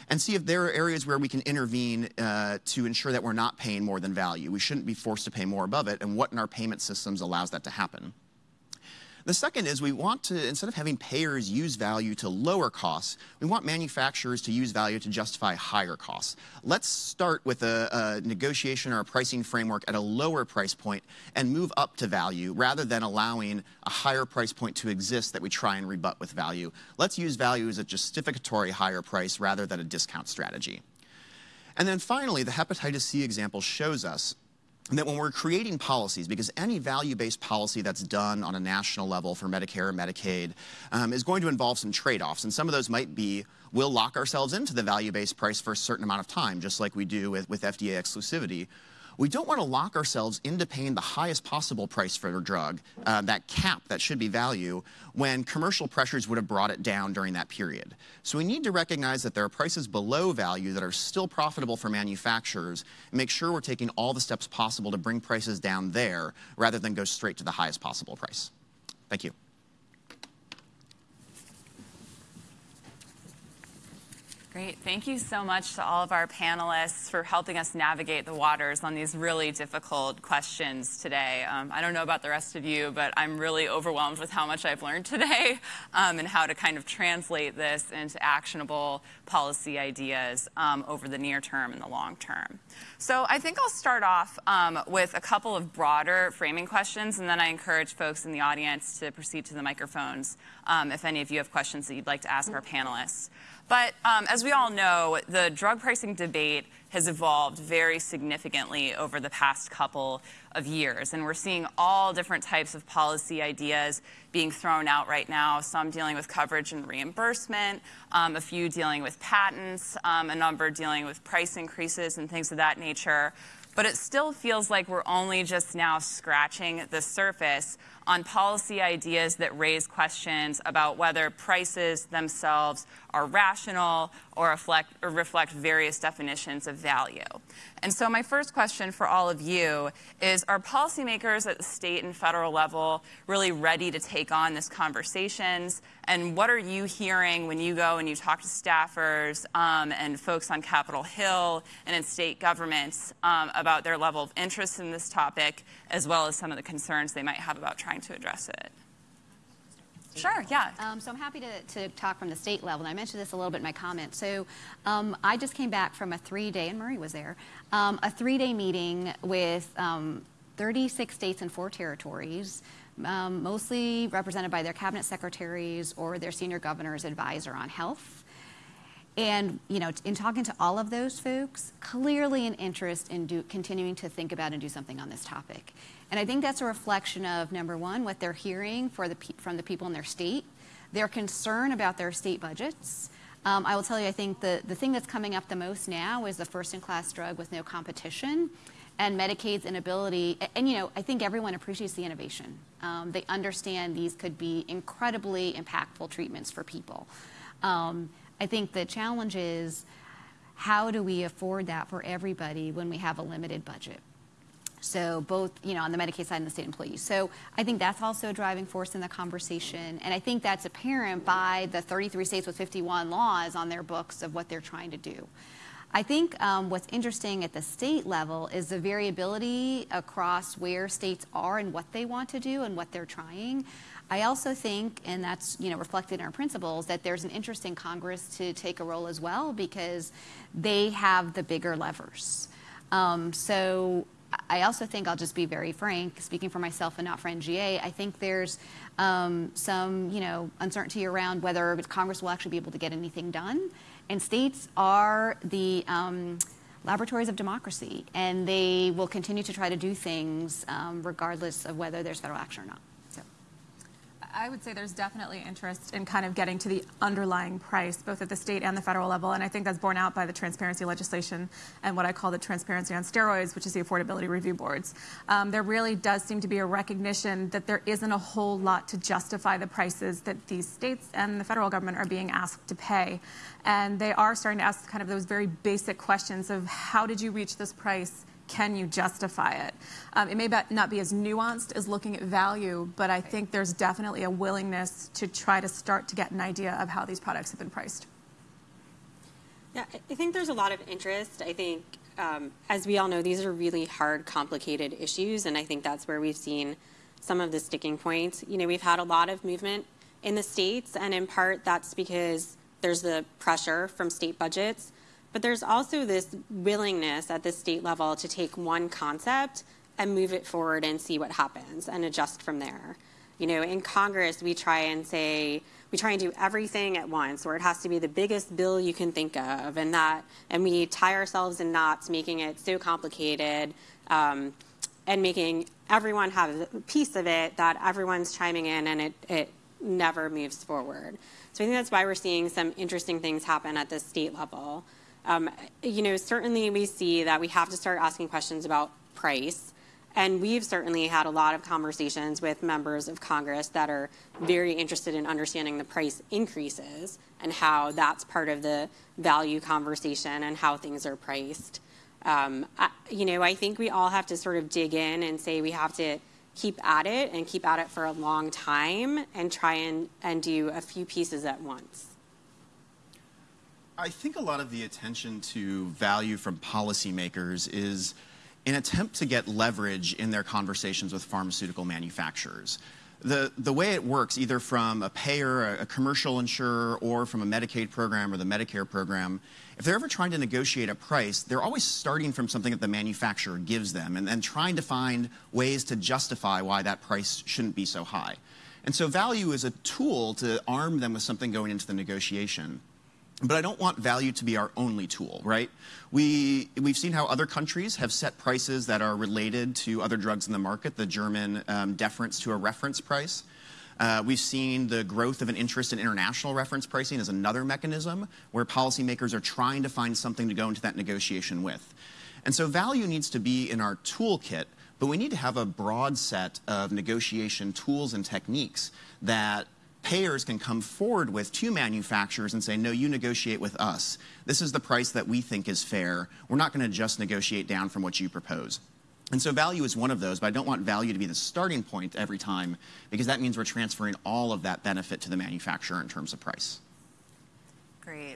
Speaker 6: And see if there are areas where we can intervene uh, to ensure that we're not paying more than value. We shouldn't be forced to pay more above it, and what in our payment systems allows that to happen. The second is we want to, instead of having payers use value to lower costs, we want manufacturers to use value to justify higher costs. Let's start with a, a negotiation or a pricing framework at a lower price point and move up to value rather than allowing a higher price point to exist that we try and rebut with value. Let's use value as a justificatory higher price rather than a discount strategy. And then finally, the hepatitis C example shows us that when we're creating policies, because any value-based policy that's done on a national level for Medicare or Medicaid um, is going to involve some trade-offs, and some of those might be we'll lock ourselves into the value-based price for a certain amount of time, just like we do with, with FDA exclusivity, we don't want to lock ourselves into paying the highest possible price for a drug, uh, that cap that should be value, when commercial pressures would have brought it down during that period. So we need to recognize that there are prices below value that are still profitable for manufacturers and make sure we're taking all the steps possible to bring prices down there rather than go straight to the highest possible price. Thank you.
Speaker 2: Great. Thank you so much to all of our panelists for helping us navigate the waters on these really difficult questions today. Um, I don't know about the rest of you, but I'm really overwhelmed with how much I've learned today (laughs) um, and how to kind of translate this into actionable policy ideas um, over the near term and the long term. So I think I'll start off um, with a couple of broader framing questions, and then I encourage folks in the audience to proceed to the microphones um, if any of you have questions that you'd like to ask our panelists. But um, as we all know, the drug pricing debate has evolved very significantly over the past couple of years. And we're seeing all different types of policy ideas being thrown out right now, some dealing with coverage and reimbursement, um, a few dealing with patents, um, a number dealing with price increases and things of that nature. But it still feels like we're only just now scratching the surface on policy ideas that raise questions about whether prices themselves are rational or reflect, or reflect various definitions of value. And so my first question for all of you is, are policymakers at the state and federal level really ready to take on this conversations? And what are you hearing when you go and you talk to staffers um, and folks on Capitol Hill and in state governments um, about their level of interest in this topic, as well as some of the concerns they might have about trying to address it? Sure, yeah.
Speaker 3: Um, so I'm happy to, to, talk from the state level. And I mentioned this a little bit in my comment. So um, I just came back from a three-day, and Murray was there, um, a three-day meeting with um, 36 states and four territories, um, mostly represented by their cabinet secretaries or their senior governor's advisor on health. And you know, in talking to all of those folks, clearly an interest in do, continuing to think about and do something on this topic. And I think that's a reflection of, number one, what they're hearing the, from the people in their state, their concern about their state budgets. Um, I will tell you, I think the, the thing that's coming up the most now is the first-in-class drug with no competition and Medicaid's inability, and, you know, I think everyone appreciates the innovation. Um, they understand these could be incredibly impactful treatments for people. Um, I think the challenge is how do we afford that for everybody when we have a limited budget? So both, you know, on the Medicaid side and the state employees. So I think that's also a driving force in the conversation. And I think that's apparent by the 33 states with 51 laws on their books of what they're trying to do. I think um, what's interesting at the state level is the variability across where states are and what they want to do and what they're trying. I also think, and that's you know reflected in our principles, that there's an interest in Congress to take a role as well because they have the bigger levers. Um, so I also think I'll just be very frank, speaking for myself and not for NGA. I think there's um, some, you know, uncertainty around whether Congress will actually be able to get anything done, and states are the um, laboratories of democracy, and they will continue to try to do things um, regardless of whether there's federal action or not.
Speaker 4: I would say there's definitely interest in kind of getting to the underlying price, both at the state and the federal level. And I think that's borne out by the transparency legislation and what I call the transparency on steroids, which is the affordability review boards. Um, there really does seem to be a recognition that there isn't a whole lot to justify the prices that these states and the federal government are being asked to pay. And they are starting to ask kind of those very basic questions of how did you reach this price? Can you justify it? Um, it may not be as nuanced as looking at value, but I think there's definitely a willingness to try to start to get an idea of how these products have been priced.
Speaker 5: Yeah, I think there's a lot of interest. I think, um, as we all know, these are really hard, complicated issues, and I think that's where we've seen some of the sticking points. You know, we've had a lot of movement in the states, and in part that's because there's the pressure from state budgets but there's also this willingness at the state level to take one concept and move it forward and see what happens and adjust from there. You know, in Congress, we try and say, we try and do everything at once, where it has to be the biggest bill you can think of, and that, and we tie ourselves in knots, making it so complicated, um, and making everyone have a piece of it that everyone's chiming in, and it, it never moves forward. So I think that's why we're seeing some interesting things happen at the state level. Um, you know, certainly we see that we have to start asking questions about price. And we've certainly had a lot of conversations with members of Congress that are very interested in understanding the price increases and how that's part of the value conversation and how things are priced. Um, I, you know, I think we all have to sort of dig in and say we have to keep at it and keep at it for a long time and try and, and do a few pieces at once.
Speaker 6: I think a lot of the attention to value from policymakers is an attempt to get leverage in their conversations with pharmaceutical manufacturers. The, the way it works, either from a payer, a, a commercial insurer, or from a Medicaid program or the Medicare program, if they're ever trying to negotiate a price, they're always starting from something that the manufacturer gives them and then trying to find ways to justify why that price shouldn't be so high. And so value is a tool to arm them with something going into the negotiation. But I don't want value to be our only tool, right? We, we've seen how other countries have set prices that are related to other drugs in the market, the German um, deference to a reference price. Uh, we've seen the growth of an interest in international reference pricing as another mechanism where policymakers are trying to find something to go into that negotiation with. And so value needs to be in our toolkit, but we need to have a broad set of negotiation tools and techniques that payers can come forward with to manufacturers and say, no, you negotiate with us. This is the price that we think is fair. We're not going to just negotiate down from what you propose. And so value is one of those, but I don't want value to be the starting point every time because that means we're transferring all of that benefit to the manufacturer in terms of price.
Speaker 2: Great.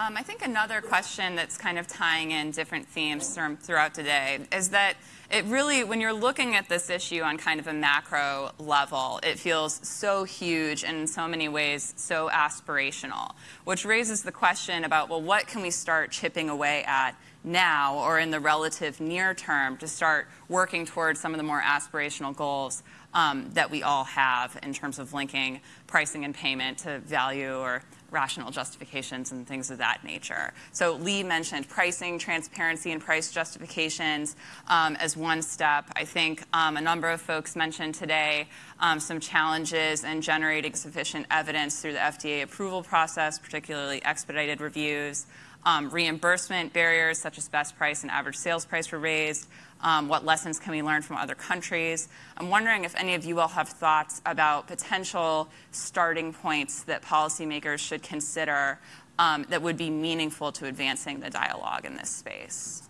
Speaker 2: Um, I think another question that's kind of tying in different themes throughout today is that it really, when you're looking at this issue on kind of a macro level, it feels so huge and in so many ways so aspirational, which raises the question about, well, what can we start chipping away at now or in the relative near term to start working towards some of the more aspirational goals um, that we all have in terms of linking pricing and payment to value or rational justifications and things of that nature. So Leigh mentioned pricing, transparency, and price justifications um, as one step. I think um, a number of folks mentioned today um, some challenges in generating sufficient evidence through the FDA approval process, particularly expedited reviews. Um, reimbursement barriers such as best price and average sales price were raised. Um, what lessons can we learn from other countries? I'm wondering if any of you all have thoughts about potential starting points that policymakers should consider um, that would be meaningful to advancing the dialogue in this space.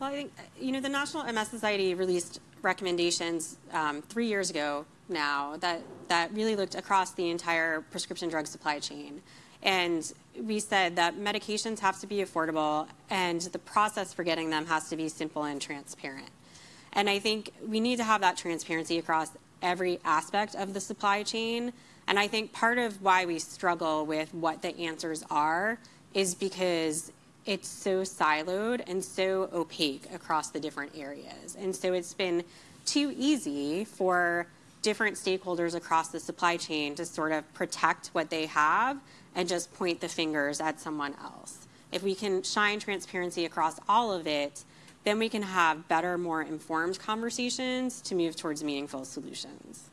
Speaker 5: Well, I think, you know, the National MS Society released recommendations um, three years ago now that, that really looked across the entire prescription drug supply chain. And we said that medications have to be affordable and the process for getting them has to be simple and transparent. And I think we need to have that transparency across every aspect of the supply chain. And I think part of why we struggle with what the answers are is because it's so siloed and so opaque across the different areas. And so it's been too easy for different stakeholders across the supply chain to sort of protect what they have and just point the fingers at someone else. If we can shine transparency across all of it, then we can have better, more informed conversations to move towards meaningful solutions.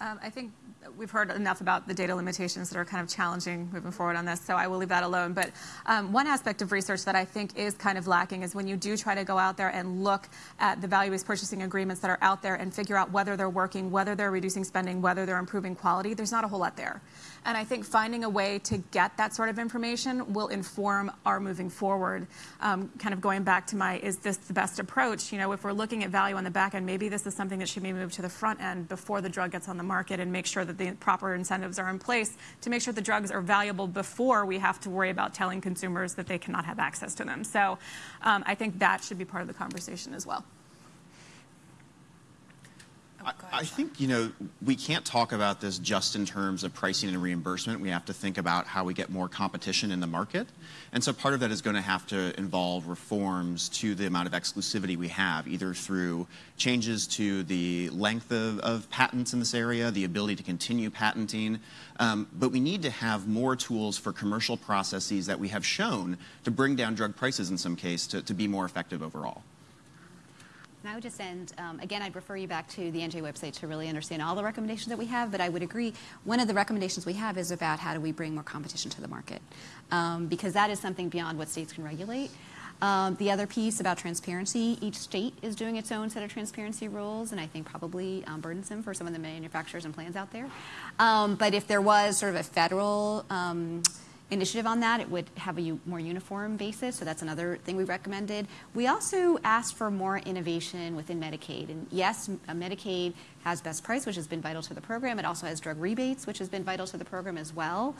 Speaker 4: Um, I think we've heard enough about the data limitations that are kind of challenging moving forward on this, so I will leave that alone. But um, one aspect of research that I think is kind of lacking is when you do try to go out there and look at the value-based purchasing agreements that are out there and figure out whether they're working, whether they're reducing spending, whether they're improving quality, there's not a whole lot there. And I think finding a way to get that sort of information will inform our moving forward. Um, kind of going back to my, is this the best approach? You know, if we're looking at value on the back end, maybe this is something that should be moved to the front end before the drug gets on the market and make sure that the proper incentives are in place to make sure the drugs are valuable before we have to worry about telling consumers that they cannot have access to them. So um, I think that should be part of the conversation as well.
Speaker 6: I, I think, you know, we can't talk about this just in terms of pricing and reimbursement. We have to think about how we get more competition in the market. And so part of that is going to have to involve reforms to the amount of exclusivity we have, either through changes to the length of, of patents in this area, the ability to continue patenting. Um, but we need to have more tools for commercial processes that we have shown to bring down drug prices in some case to, to be more effective overall.
Speaker 3: And I would just end, um, again, I'd refer you back to the NGA website to really understand all the recommendations that we have, but I would agree one of the recommendations we have is about how do we bring more competition to the market, um, because that is something beyond what states can regulate. Um, the other piece about transparency, each state is doing its own set of transparency rules, and I think probably um, burdensome for some of the manufacturers and plans out there. Um, but if there was sort of a federal um, initiative on that. It would have a more uniform basis, so that's another thing we recommended. We also asked for more innovation within Medicaid. And yes, Medicaid has best price, which has been vital to the program. It also has drug rebates, which has been vital to the program as well.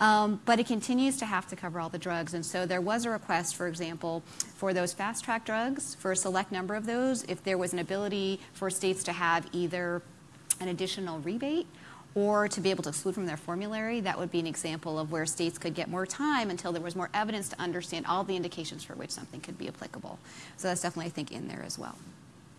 Speaker 3: Um, but it continues to have to cover all the drugs. And so there was a request, for example, for those fast track drugs, for a select number of those, if there was an ability for states to have either an additional rebate or to be able to exclude from their formulary, that would be an example of where states could get more time until there was more evidence to understand all the indications for which something could be applicable. So that's definitely, I think, in there as well.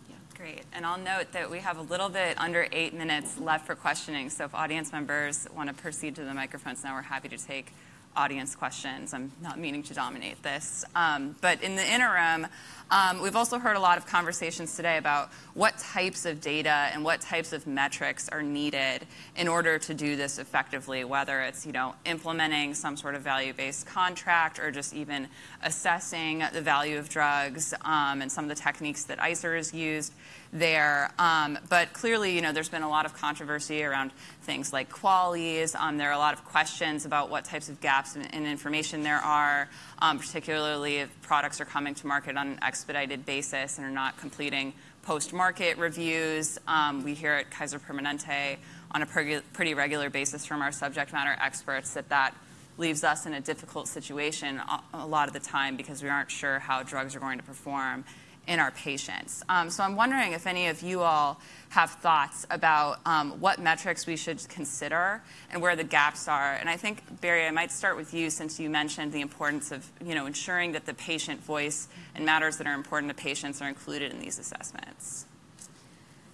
Speaker 2: Yeah, great. And I'll note that we have a little bit under eight minutes left for questioning. So if audience members want to proceed to the microphones now, we're happy to take audience questions. I'm not meaning to dominate this. Um, but in the interim, um, we've also heard a lot of conversations today about what types of data and what types of metrics are needed in order to do this effectively, whether it's you know implementing some sort of value-based contract or just even assessing the value of drugs um, and some of the techniques that ICER has used there. Um, but clearly, you know, there's been a lot of controversy around things like QALYs. Um, there are a lot of questions about what types of gaps in, in information there are, um, particularly if products are coming to market on an expedited basis and are not completing post-market reviews. Um, we hear at Kaiser Permanente on a pretty regular basis from our subject matter experts that that leaves us in a difficult situation a lot of the time because we aren't sure how drugs are going to perform in our patients. Um, so I'm wondering if any of you all have thoughts about um, what metrics we should consider and where the gaps are. And I think, Bari, I might start with you since you mentioned the importance of you know, ensuring that the patient voice and matters that are important to patients are included in these assessments.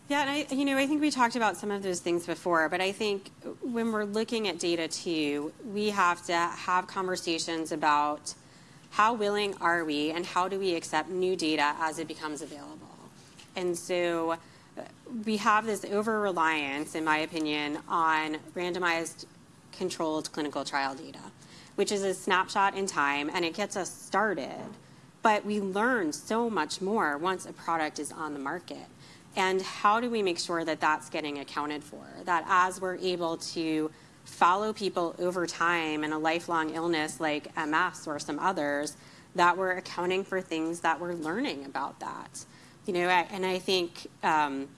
Speaker 5: Yeah, and I, you know, I think we talked about some of those things before, but I think when we're looking at data too, we have to have conversations about how willing are we and how do we accept new data as it becomes available? And so uh, we have this over reliance, in my opinion, on randomized controlled clinical trial data, which is a snapshot in time and it gets us started. But we learn so much more once a product is on the market. And how do we make sure that that's getting accounted for? That as we're able to follow people over time in a lifelong illness like MS or some others, that we're accounting for things that we're learning about that. You know, and I think um,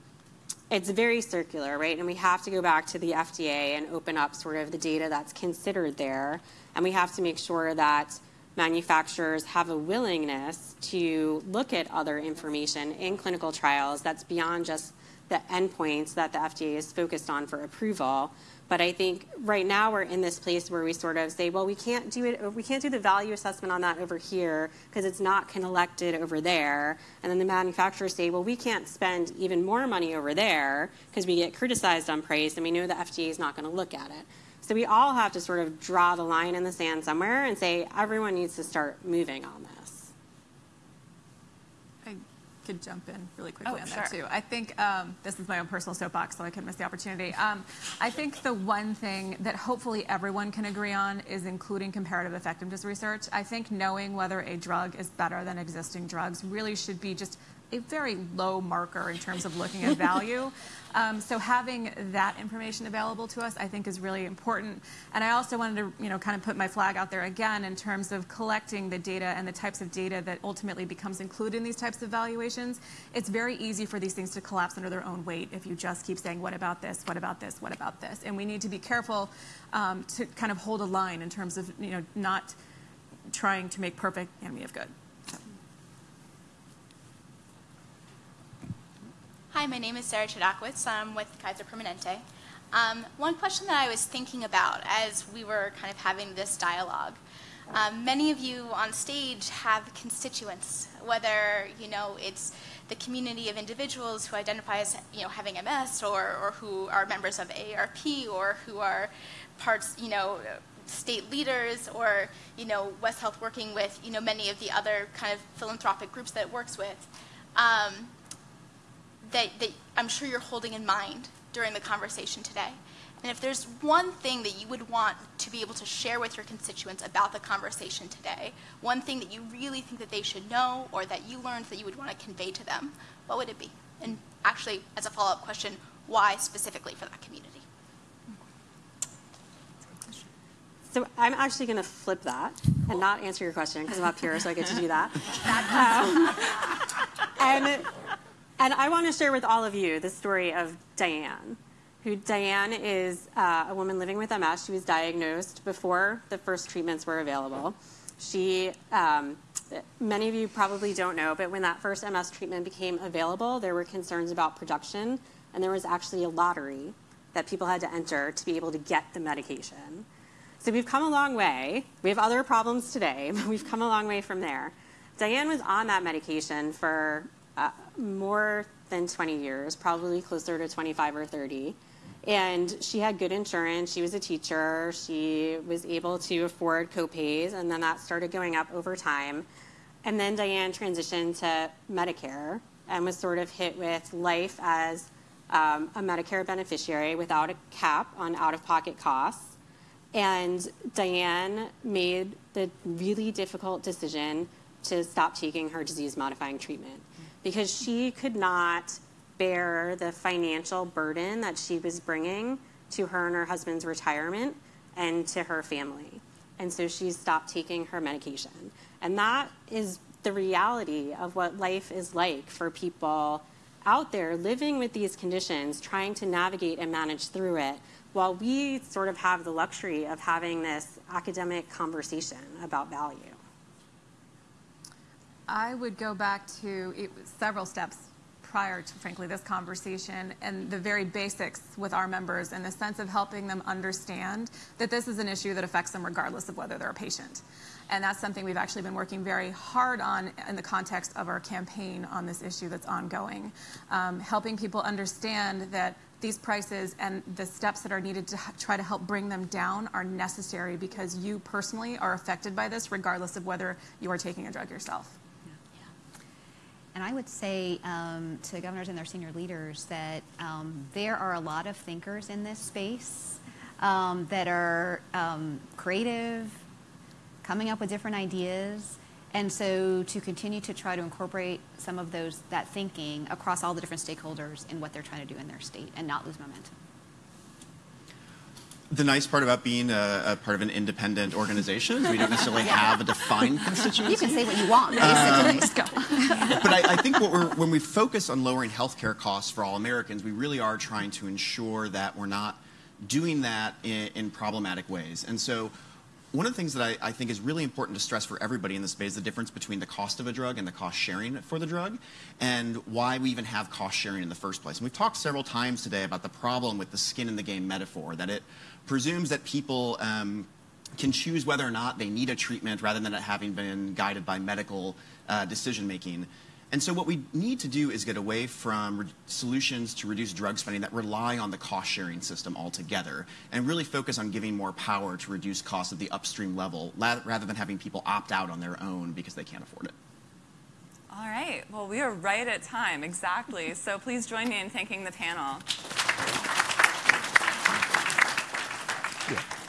Speaker 5: it's very circular, right? And we have to go back to the FDA and open up sort of the data that's considered there. And we have to make sure that manufacturers have a willingness to look at other information in clinical trials that's beyond just the endpoints that the FDA is focused on for approval, But I think right now we're in this place where we sort of say, well, we can't do it, we can't do the value assessment on that over here because it's not collected over there. And then the manufacturers say, well, we can't spend even more money over there because we get criticized on price and we know the FDA is not going to look at it. So we all have to sort of draw the line in the sand somewhere and say everyone needs to start moving on this
Speaker 4: could jump in really quickly
Speaker 2: oh,
Speaker 4: on
Speaker 2: sure.
Speaker 4: that too. I think um, this is my own personal soapbox, so I couldn't miss the opportunity. Um, I think the one thing that hopefully everyone can agree on is including comparative effectiveness research. I think knowing whether a drug is better than existing drugs really should be just a very low marker in terms of looking at value. (laughs) Um, so having that information available to us, I think, is really important. And I also wanted to, you know, kind of put my flag out there again in terms of collecting the data and the types of data that ultimately becomes included in these types of valuations. It's very easy for these things to collapse under their own weight if you just keep saying, what about this, what about this, what about this? And we need to be careful um, to kind of hold a line in terms of, you know, not trying to make perfect enemy of good.
Speaker 7: Hi, my name is Sarah Chodakowitz. I'm with Kaiser Permanente. Um, one question that I was thinking about as we were kind of having this dialogue, um, many of you on stage have constituents, whether you know it's the community of individuals who identify as you know having MS, or, or who are members of AARP or who are parts you know state leaders, or you know West Health working with you know many of the other kind of philanthropic groups that it works with. Um, that, that I'm sure you're holding in mind during the conversation today. And if there's one thing that you would want to be able to share with your constituents about the conversation today, one thing that you really think that they should know or that you learned that you would want to convey to them, what would it be? And actually, as a follow-up question, why specifically for that community?
Speaker 5: So I'm actually going to flip that and not answer your question because I'm up here, so I get to do that. (laughs) um, and and I want to share with all of you the story of Diane, who Diane is uh, a woman living with MS. She was diagnosed before the first treatments were available. She, um, many of you probably don't know, but when that first MS treatment became available, there were concerns about production, and there was actually a lottery that people had to enter to be able to get the medication. So we've come a long way. We have other problems today, (laughs) but we've come a long way from there. Diane was on that medication for uh, more than 20 years, probably closer to 25 or 30. And she had good insurance. She was a teacher. She was able to afford copays, and then that started going up over time. And then Diane transitioned to Medicare and was sort of hit with life as um, a Medicare beneficiary without a cap on out of pocket costs. And Diane made the really difficult decision to stop taking her disease modifying treatment because she could not bear the financial burden that she was bringing to her and her husband's retirement and to her family. And so she stopped taking her medication. And that is the reality of what life is like for people out there living with these conditions, trying to navigate and manage through it, while we sort of have the luxury of having this academic conversation about value.
Speaker 4: I would go back to it, several steps prior to, frankly, this conversation and the very basics with our members in the sense of helping them understand that this is an issue that affects them regardless of whether they're a patient. And that's something we've actually been working very hard on in the context of our campaign on this issue that's ongoing. Um, helping people understand that these prices and the steps that are needed to try to help bring them down are necessary because you personally are affected by this regardless of whether you are taking a drug yourself.
Speaker 3: And I would say um, to governors and their senior leaders that um, there are a lot of thinkers in this space um, that are um, creative, coming up with different ideas. And so to continue to try to incorporate some of those that thinking across all the different stakeholders in what they're trying to do in their state and not lose momentum
Speaker 6: the nice part about being a, a, part of an independent organization is we don't necessarily (laughs) have a defined constituency.
Speaker 3: You can say what you want.
Speaker 6: Um, (laughs) but I, I, think when we focus on lowering healthcare costs for all Americans, we really are trying to ensure that we're not doing that in, in problematic ways. And so one of the things that I, I think is really important to stress for everybody in this space is the difference between the cost of a drug and the cost sharing for the drug, and why we even have cost sharing in the first place. And we've talked several times today about the problem with the skin in the game metaphor, that it presumes that people um, can choose whether or not they need a treatment rather than it having been guided by medical uh, decision making. And so what we need to do is get away from solutions to reduce drug spending that rely on the cost sharing system altogether and really focus on giving more power to reduce costs at the upstream level rather than having people opt out on their own because they can't afford it.
Speaker 2: All right. Well, we are right at time, exactly. So please join me in thanking the panel. Yeah.